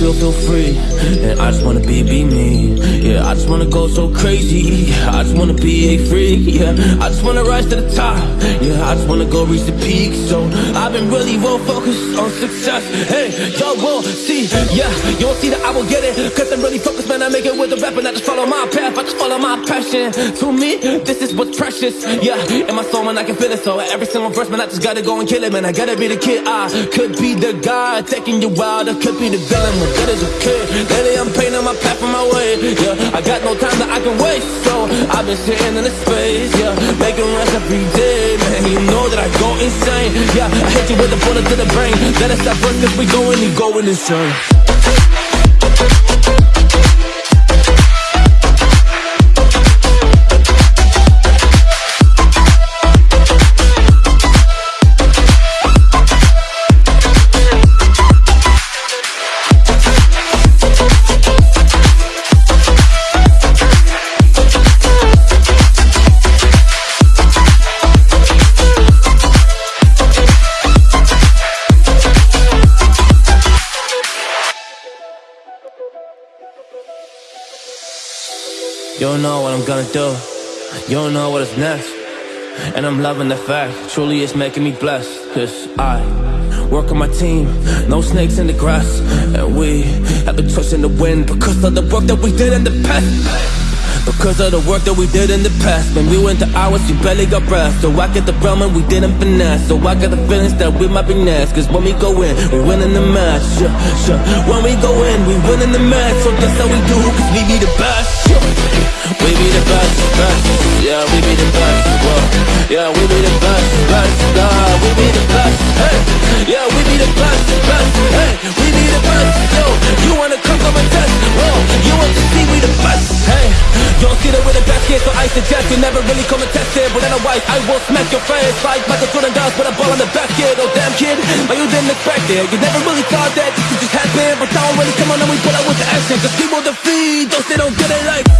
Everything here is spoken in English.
feel, feel free. And I just wanna be, be me. Yeah, I just wanna go so crazy. I just wanna be a freak. Yeah, I just wanna rise to the top. Yeah, I just wanna go reach the peak. So I've been really well focused on success. Hey, will see. Yeah, you will see that I will get it. Cause I'm really focused, man. I make it with the rap and I just follow my path. I just follow my passion. To me, this is what's precious. Yeah, in my soul, man, I can feel it. So every single verse, man, I just gotta go and kill it, man. I gotta be the kid. I could be the guy taking you wild. I could be the villain. What good as a kid? Lately, I'm painting my path on my way. Yeah, I got no time that I can waste. So I've been sitting in the space. Yeah, making rest every day, insane. Yeah, I hit you with a bullet to the brain. Let us stop running cause we going, you going insane. You don't know what I'm gonna do. You don't know what is next. And I'm loving the fact, truly it's making me blessed. Cause I work on my team, no snakes in the grass. And we have been in the wind because of the work that we did in the past. Because of the work that we did in the past. When we went to hours, you barely got breath. So I get the realm and we didn't finesse. So I got the feelings that we might be next. Cause when we go in, we win in the match. Yeah, yeah. When we go in, we win in the match. So that's how we do, cause we be the best. Yeah. So I suggest. You never really come and test it But otherwise, I will smack your face. Like Michael Jordan does with a ball on the basket Oh damn kid, but you didn't expect it. You never really thought that this could just happen. But now I'm really come on and we put out with the action. Cause people defeat those they don't get it like